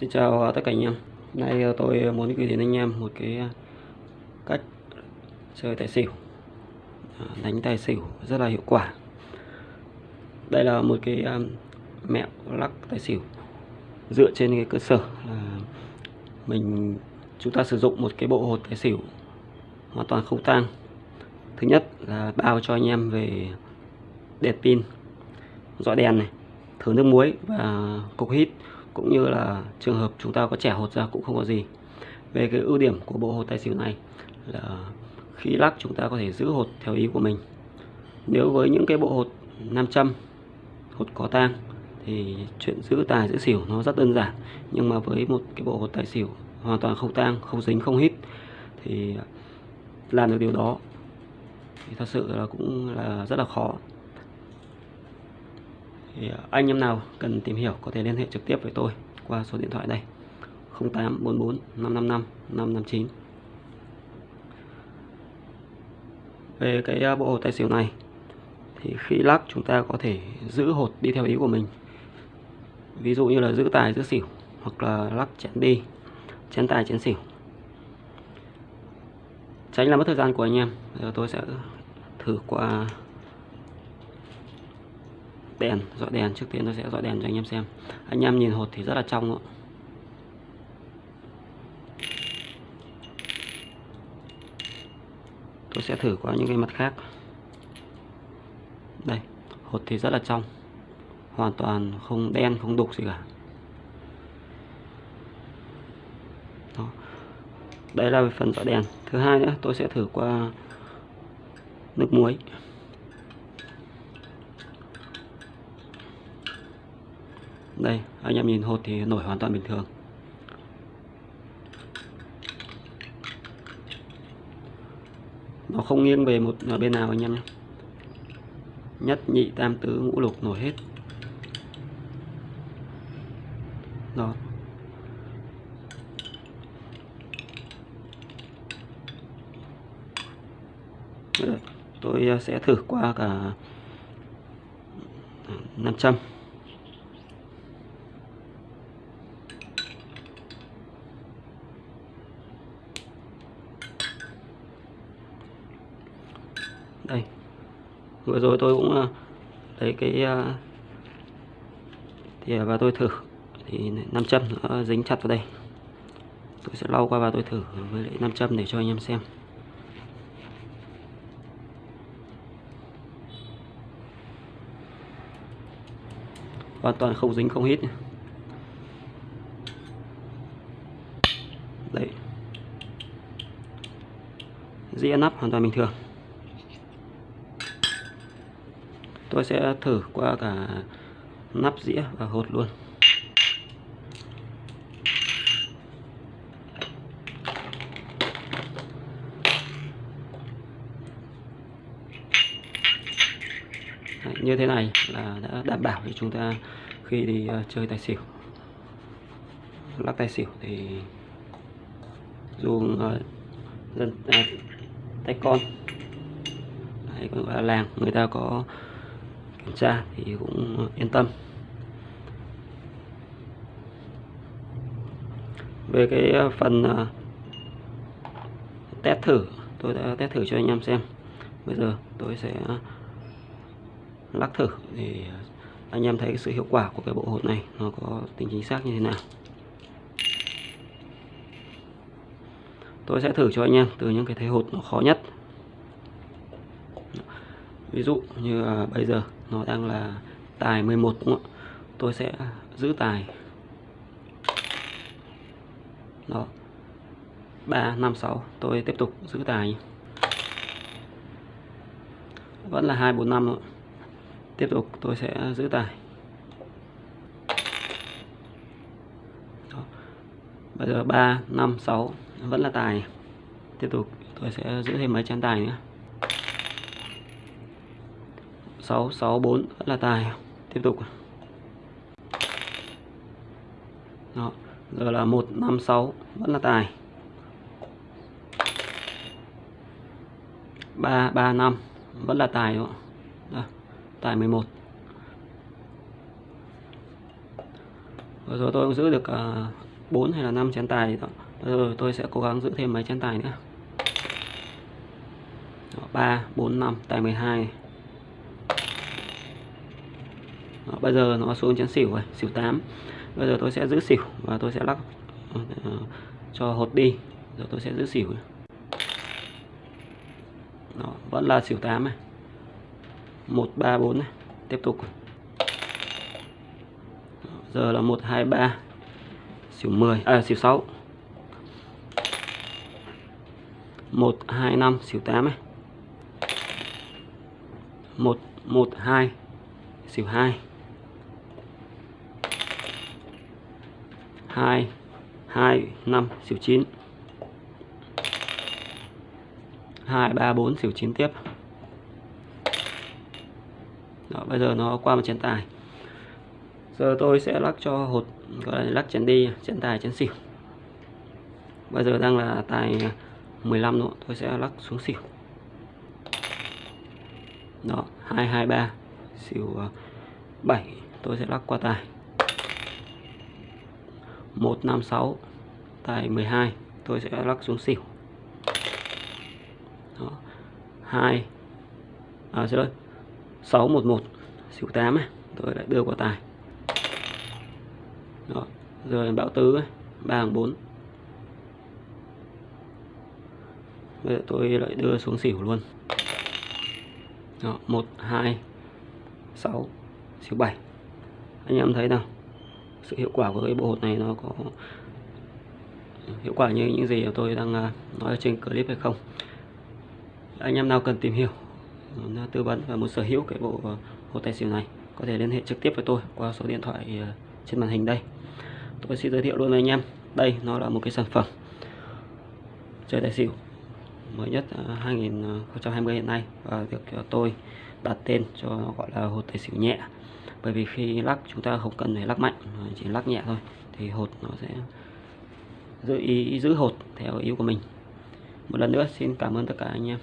Xin chào tất cả anh em. Nay ờ, tôi muốn gửi đến anh em một cái ờ, cách chơi tài xỉu, ờ, đánh tài xỉu rất là hiệu quả. Đây là một cái mẹo lắc tài xỉu dựa trên cái cơ sở là mình chúng ta sử dụng một cái bộ hột tài xỉu hoàn toàn không tang. Thứ nhất là bao cho anh em về đèn pin, dọi đèn này, thử nước muối và cục hít cũng như là trường hợp chúng ta có trẻ hột ra cũng không có gì. Về cái ưu điểm của bộ hột tài xỉu này là khi lắc chúng ta có thể giữ hột theo ý của mình. Nếu với những cái bộ hột nam châm hột có tang thì chuyện giữ tài, giữ xỉu nó rất đơn giản. Nhưng mà với một cái bộ hột tài xỉu hoàn toàn không tang, không dính, không hít thì làm được điều đó thì thật sự là cũng là rất là khó thì à, anh em nào cần tìm hiểu có thể liên hệ trực tiếp với tôi qua số điện thoại đây. 0844 555 559 về cái à, bộ hột tài xỉu này, thì khi lắc chúng ta có thể giữ hột đi theo ý của mình. Ví dụ như là giữ tài, giữ xỉu, hoặc là lắc chén đi, chén tài, chén xỉu. Tránh làm mất thời gian của anh em. Giờ tôi sẽ thử qua đèn, dọi đèn, trước tiên tôi sẽ dọi đèn cho anh em xem. Anh em nhìn hột thì rất là trong ạ. Tôi sẽ thử qua những cái mặt khác. Đây, hột thì rất là trong. Hoàn toàn không đen, không đục gì cả. Đó. đây là phần dọi đèn. Thứ hai nữa, tôi sẽ thử qua nước muối. Đây, anh em nhìn hột thì nổi hoàn toàn bình thường. Nó không nghiêng về một à, bên nào anh em nhé. Nhất, nhị, tam tứ, ngũ lục nổi hết. Đó. Tôi à, sẽ thử qua cả 500 đây. Vừa rồi tôi cũng à, lấy cái à, thì và tôi thử. Thì nam châm nó dính chặt vào đây. Tôi sẽ lau qua và tôi thử với lại nam châm để cho anh em xem. Hoàn toàn không dính, không hít đấy dĩa nắp hoàn toàn bình thường. Tôi sẽ thử qua cả nắp dĩa và hột luôn. Đấy, như thế này là đã đảm bảo cho chúng ta khi đi ờ, chơi tài xỉu. Lắc tài xỉu thì dù uh, dân uh, tay con hay gọi là làng người ta có kiểm tra thì cũng yên tâm. Về cái ờ, phần ờ, test thử, tôi đã test thử cho anh em xem. Bây giờ tôi sẽ ờ, lắc thử thì anh em thấy sự hiệu quả của cái bộ hột này nó có tính chính xác như thế nào. Tôi sẽ thử cho anh em từ những cái thế hột nó khó nhất ví dụ như à, bây giờ nó đang là tài 11 đúng không ạ? Tôi sẽ giữ tài. Đó. 3 5 6 tôi tiếp tục giữ tài. Vẫn là 2 4 5 nữa. tiếp tục tôi sẽ giữ tài. Đó. bây giờ 3 5 6 vẫn là tài. Tiếp tục tôi sẽ giữ thêm mấy chén tài nữa. 664 vẫn là tài tiếp tục Đó. giờ là 156 vẫn là tài 335 vẫn là tài đúng không? Đó. tài 11 vừa rồi tôi cũng giữ được à, 4 hay là 5 chén tài gì đó Rồi tôi sẽ cố gắng giữ thêm mấy chén tài nữa đó, 3 4 5 tài 12 này. Đó, bây giờ nó xuống chén xỉu rồi xỉu 8 bây giờ tôi sẽ giữ xỉu và tôi sẽ lắc uh, cho hột đi. Rồi tôi sẽ giữ xỉu. Đó, vẫn là xỉu 8 này. 1 3 4 này. Tiếp tục. Giờ là 1 2 3 xỉu 10 à xỉu 6 1 2 5 xỉu 8 này. 1 1 2 xỉu 2 2 2 5 xỉu 9 2 3 4 xỉu 9 tiếp. Đó, bây giờ nó qua một chén tài. Giờ tôi sẽ lắc cho hột gọi là lắc chén đi chén tài chén xỉu. Bây giờ đang là tài 15 nữa tôi sẽ lắc xuống xỉu. Đó 223 xỉu à, 7 tôi sẽ lắc qua tài. 156 tài 12 tôi sẽ lắc xuống xỉu. Đó. 2 à xin lỗi 611 xỉu 8 này tôi lại đưa qua tài. Đó. rồi bão tứ 3 hàng 4 bây giờ tôi lại đưa xuống xỉu luôn. Đó, 1 2 6 xỉu 7 anh em thấy nào? Sự hiệu quả của cái bộ hột này nó có hiệu quả như những gì tôi đang à, nói trên clip hay không. Anh em nào cần tìm hiểu à, tư vấn và muốn sở hữu cái bộ à, hột tài xỉu này, có thể liên hệ trực tiếp với tôi qua số điện thoại trên màn hình đây. Tôi xin giới thiệu luôn với anh em, đây nó là một cái sản phẩm chơi tài xỉu mới nhất 2020 hiện nay và được tôi đặt tên cho nó gọi là hột tài xỉu nhẹ bởi vì khi lắc chúng ta không cần phải lắc mạnh chỉ lắc nhẹ thôi thì hột nó sẽ giữ ý, giữ hột theo ý của mình. Một lần nữa xin cảm ơn tất cả anh em.